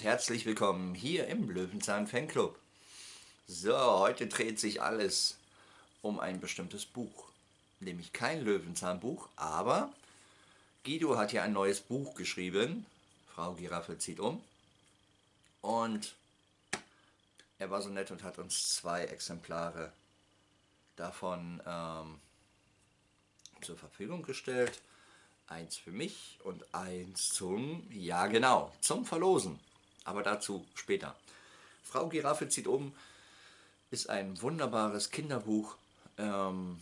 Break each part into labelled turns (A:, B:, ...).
A: herzlich willkommen hier im Löwenzahn Fanclub. So, heute dreht sich alles um ein bestimmtes Buch. Nämlich kein Löwenzahnbuch, aber Guido hat hier ein neues Buch geschrieben. Frau Giraffe zieht um. Und er war so nett und hat uns zwei Exemplare davon ähm, zur Verfügung gestellt. Eins für mich und eins zum, ja genau, zum Verlosen. Aber dazu später. Frau Giraffe zieht um ist ein wunderbares Kinderbuch. Ähm,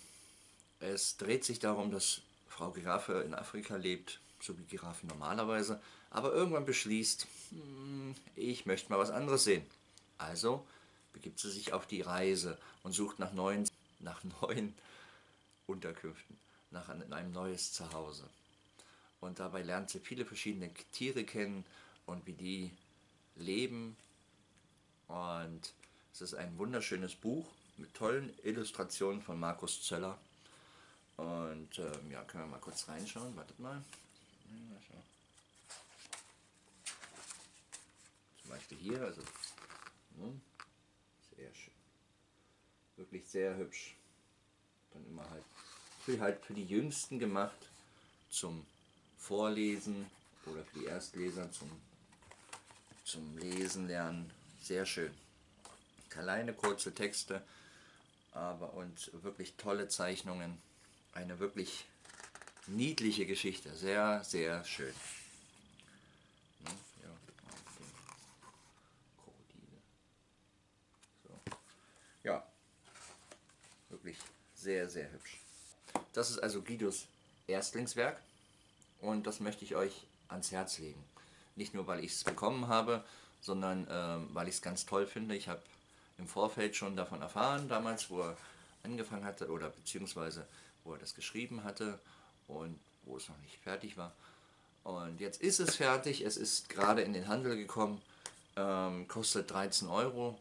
A: es dreht sich darum, dass Frau Giraffe in Afrika lebt, so wie Giraffen normalerweise, aber irgendwann beschließt, hm, ich möchte mal was anderes sehen. Also begibt sie sich auf die Reise und sucht nach neuen, nach neuen Unterkünften, nach einem neues Zuhause. Und dabei lernt sie viele verschiedene Tiere kennen und wie die leben. Und es ist ein wunderschönes Buch mit tollen Illustrationen von Markus Zöller. Und ähm, ja, können wir mal kurz reinschauen. Wartet mal. Zum Beispiel hier, also ne, sehr schön. Wirklich sehr hübsch. Dann immer halt für, halt für die Jüngsten gemacht zum Vorlesen oder für die Erstleser zum, zum Lesen lernen. Sehr schön. Kleine kurze Texte, aber und wirklich tolle Zeichnungen. Eine wirklich niedliche Geschichte. Sehr, sehr schön. Ne, ja, wirklich sehr, sehr hübsch. Das ist also Guidos Erstlingswerk und das möchte ich euch ans Herz legen. Nicht nur, weil ich es bekommen habe, sondern äh, weil ich es ganz toll finde. Ich habe im Vorfeld schon davon erfahren, damals, wo er angefangen hatte oder beziehungsweise wo er das geschrieben hatte und wo es noch nicht fertig war. Und jetzt ist es fertig, es ist gerade in den Handel gekommen, ähm, kostet 13 Euro,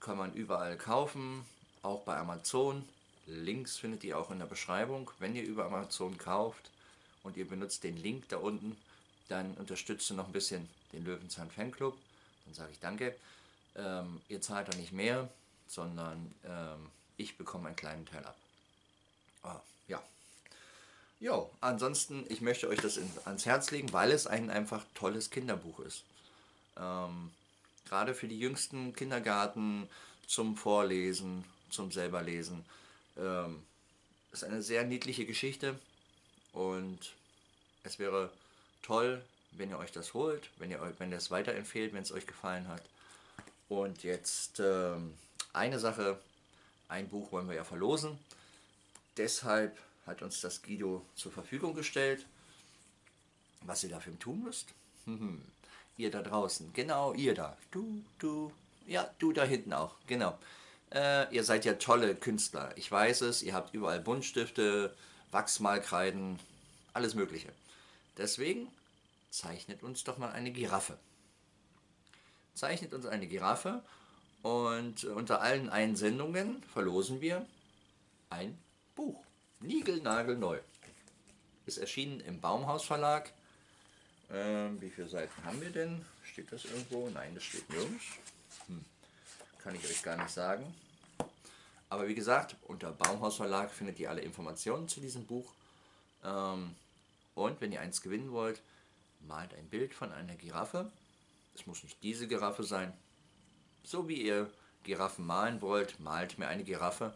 A: kann man überall kaufen, auch bei Amazon. Links findet ihr auch in der Beschreibung. Wenn ihr über Amazon kauft, und ihr benutzt den Link da unten, dann unterstützt ihr noch ein bisschen den Löwenzahn Fanclub. Dann sage ich danke. Ähm, ihr zahlt da nicht mehr, sondern ähm, ich bekomme einen kleinen Teil ab. Ah, ja. Jo, ansonsten, ich möchte euch das in, ans Herz legen, weil es ein einfach tolles Kinderbuch ist. Ähm, Gerade für die jüngsten Kindergarten, zum Vorlesen, zum selberlesen. Ähm, ist eine sehr niedliche Geschichte und es wäre toll, wenn ihr euch das holt, wenn ihr, wenn ihr es weiterempfehlt, wenn es euch gefallen hat. Und jetzt ähm, eine Sache, ein Buch wollen wir ja verlosen. Deshalb hat uns das Guido zur Verfügung gestellt. Was ihr dafür tun müsst? ihr da draußen, genau ihr da. Du, du, ja, du da hinten auch, genau. Äh, ihr seid ja tolle Künstler, ich weiß es, ihr habt überall Buntstifte, Wachsmalkreiden, alles mögliche. Deswegen zeichnet uns doch mal eine Giraffe. Zeichnet uns eine Giraffe und unter allen Einsendungen verlosen wir ein Buch. Nigelnagelneu. Ist erschienen im Baumhaus Verlag. Ähm, wie viele Seiten haben wir denn? Steht das irgendwo? Nein, das steht nirgends. Hm. Kann ich euch gar nicht sagen. Aber wie gesagt, unter Baumhaus Verlag findet ihr alle Informationen zu diesem Buch. Ähm, und wenn ihr eins gewinnen wollt, malt ein Bild von einer Giraffe. Es muss nicht diese Giraffe sein. So wie ihr Giraffen malen wollt, malt mir eine Giraffe.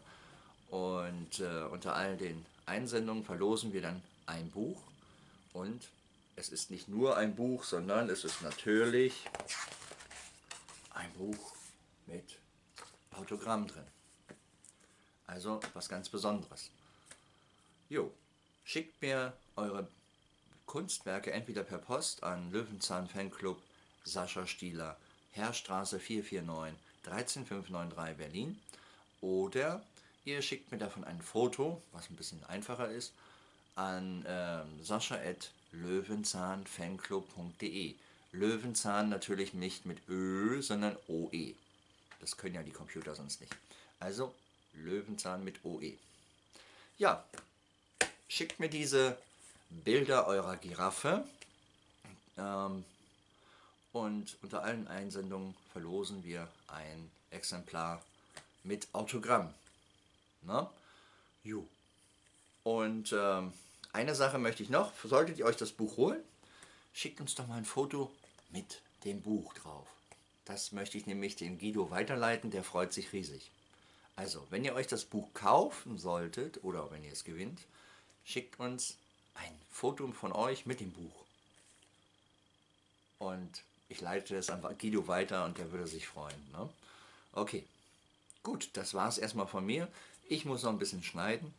A: Und äh, unter all den Einsendungen verlosen wir dann ein Buch. Und es ist nicht nur ein Buch, sondern es ist natürlich ein Buch mit Autogramm drin. Also was ganz Besonderes. Jo, schickt mir eure Kunstwerke entweder per Post an Löwenzahn Fanclub Sascha Stieler, Herrstraße 449 13593 Berlin oder ihr schickt mir davon ein Foto, was ein bisschen einfacher ist, an ähm, sascha.löwenzahnfanclub.de Löwenzahn natürlich nicht mit Ö, sondern OE. Das können ja die Computer sonst nicht. Also Löwenzahn mit OE. Ja, schickt mir diese Bilder eurer Giraffe ähm, Und unter allen Einsendungen verlosen wir ein Exemplar mit Autogramm. Na? Jo. Und ähm, eine Sache möchte ich noch. Solltet ihr euch das Buch holen, schickt uns doch mal ein Foto mit dem Buch drauf. Das möchte ich nämlich dem Guido weiterleiten, der freut sich riesig. Also, wenn ihr euch das Buch kaufen solltet oder wenn ihr es gewinnt, schickt uns ein Foto von euch mit dem Buch. Und ich leite es an Guido weiter und der würde sich freuen. Ne? Okay, gut, das war es erstmal von mir. Ich muss noch ein bisschen schneiden.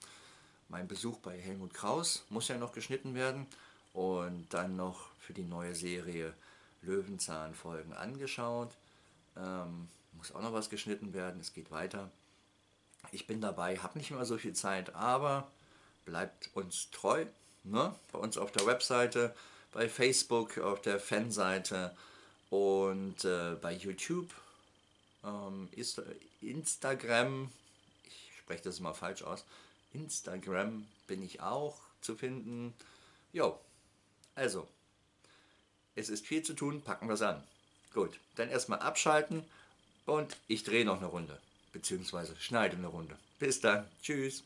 A: Mein Besuch bei Helmut Kraus muss ja noch geschnitten werden. Und dann noch für die neue Serie Löwenzahn-Folgen angeschaut. Ähm, muss auch noch was geschnitten werden, es geht weiter. Ich bin dabei, habe nicht mehr so viel Zeit, aber bleibt uns treu. Ne? Bei uns auf der Webseite, bei Facebook, auf der Fanseite und äh, bei YouTube, ähm, ist, Instagram, ich spreche das immer falsch aus, Instagram bin ich auch zu finden. Jo, also, es ist viel zu tun, packen wir es an. Gut, dann erstmal abschalten und ich drehe noch eine Runde, beziehungsweise schneide eine Runde. Bis dann, tschüss.